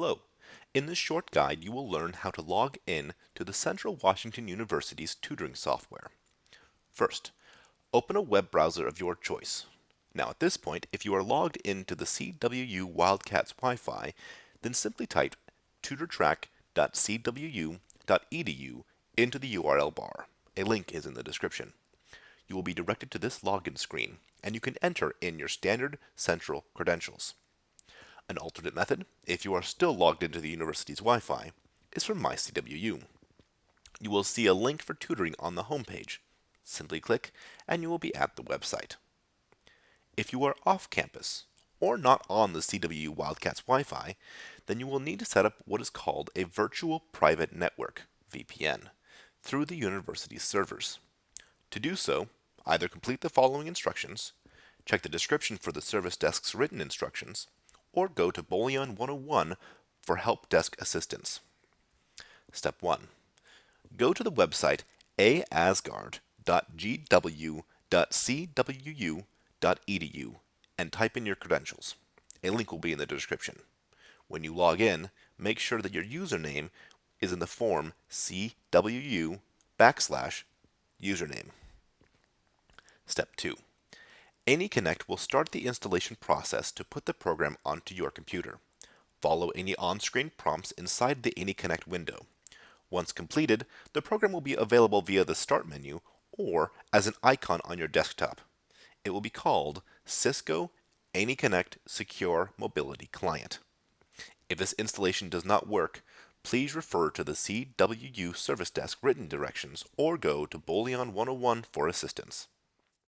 Hello. In this short guide, you will learn how to log in to the Central Washington University's tutoring software. First, open a web browser of your choice. Now at this point, if you are logged into the CWU Wildcats Wi-Fi, then simply type tutortrac.cwu.edu into the URL bar. A link is in the description. You will be directed to this login screen, and you can enter in your standard central credentials. An alternate method, if you are still logged into the university's Wi-Fi, is from MyCWU. You will see a link for tutoring on the homepage. Simply click and you will be at the website. If you are off campus or not on the CWU Wildcats Wi-Fi, then you will need to set up what is called a Virtual Private Network, VPN, through the university's servers. To do so, either complete the following instructions, check the description for the service desk's written instructions, or go to Bouillon 101 for help desk assistance. Step 1. Go to the website aasgard.gw.cwu.edu and type in your credentials. A link will be in the description. When you log in, make sure that your username is in the form cwu backslash username. Step 2. AnyConnect will start the installation process to put the program onto your computer. Follow any on-screen prompts inside the AnyConnect window. Once completed, the program will be available via the Start menu or as an icon on your desktop. It will be called Cisco AnyConnect Secure Mobility Client. If this installation does not work, please refer to the CWU Service Desk written directions or go to Bouillon 101 for assistance.